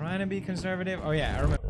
trying to be conservative. Oh yeah, I remember.